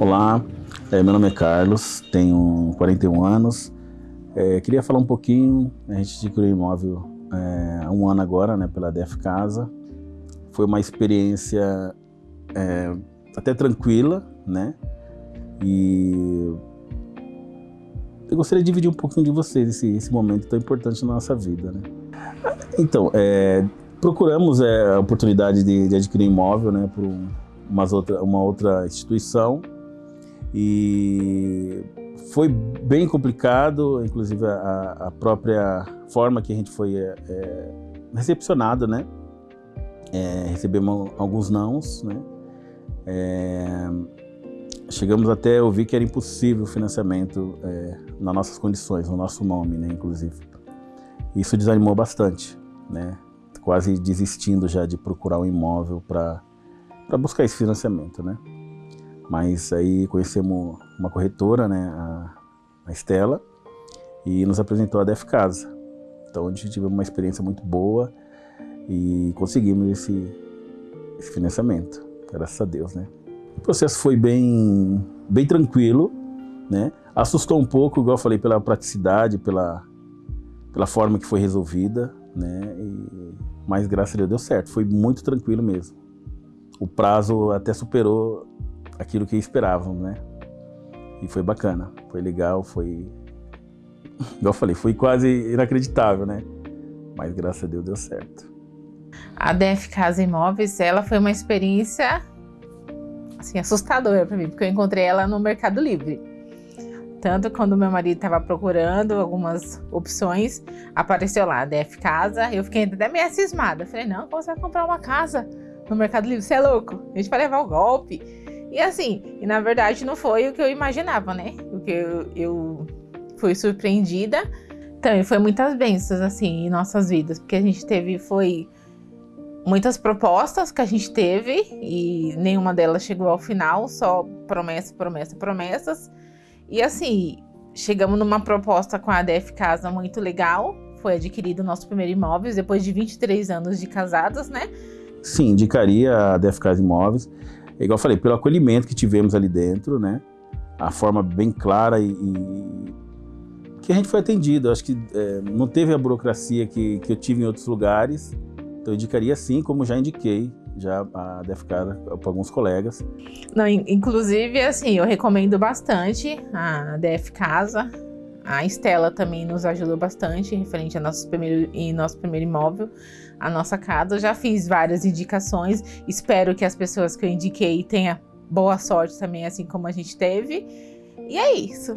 Olá, é, meu nome é Carlos, tenho 41 anos. É, queria falar um pouquinho, a gente adquiriu imóvel é, há um ano agora, né, pela DF Casa. Foi uma experiência é, até tranquila, né? E eu gostaria de dividir um pouquinho de vocês esse, esse momento tão importante na nossa vida, né? Então, é, procuramos é, a oportunidade de, de adquirir imóvel, né, por umas outra, uma outra instituição e foi bem complicado, inclusive a, a própria forma que a gente foi é, recepcionado, né? É, recebemos alguns nãos, né? É, chegamos até ouvir que era impossível o financiamento é, nas nossas condições, no nosso nome, né? Inclusive. Isso desanimou bastante, né? Quase desistindo já de procurar um imóvel para buscar esse financiamento, né? Mas aí conhecemos uma corretora, né, a, a Estela, e nos apresentou a Def Casa. Então a gente tivemos uma experiência muito boa e conseguimos esse, esse financiamento, graças a Deus, né. O processo foi bem, bem tranquilo, né, assustou um pouco, igual eu falei, pela praticidade, pela, pela forma que foi resolvida, né, e, mas graças a Deus deu certo, foi muito tranquilo mesmo. O prazo até superou aquilo que esperávamos, né? E foi bacana, foi legal, foi... Igual eu falei, foi quase inacreditável, né? Mas graças a Deus deu certo. A DF Casa Imóveis, ela foi uma experiência assim, assustadora para mim, porque eu encontrei ela no Mercado Livre. Tanto quando meu marido estava procurando algumas opções, apareceu lá, DF Casa, eu fiquei até meio cismada. Falei, não, você vai comprar uma casa no Mercado Livre? Você é louco? A gente vai levar o golpe. E assim, e na verdade não foi o que eu imaginava, né? O que eu, eu fui surpreendida. Também foi muitas bênçãos, assim, em nossas vidas, porque a gente teve, foi muitas propostas que a gente teve e nenhuma delas chegou ao final, só promessa, promessa, promessas. E assim, chegamos numa proposta com a ADF Casa muito legal, foi adquirido o nosso primeiro imóvel depois de 23 anos de casados, né? Sim, indicaria a ADF Casa Imóveis. É igual eu falei, pelo acolhimento que tivemos ali dentro, né? A forma bem clara e, e que a gente foi atendido. Eu acho que é, não teve a burocracia que, que eu tive em outros lugares. Então eu indicaria sim, como já indiquei já a Defcar para alguns colegas. Não, inclusive, assim, eu recomendo bastante a DF Casa. A Estela também nos ajudou bastante referente ao nosso primeiro, em nosso primeiro imóvel a nossa casa. Eu já fiz várias indicações, espero que as pessoas que eu indiquei tenham boa sorte também, assim como a gente teve. E é isso.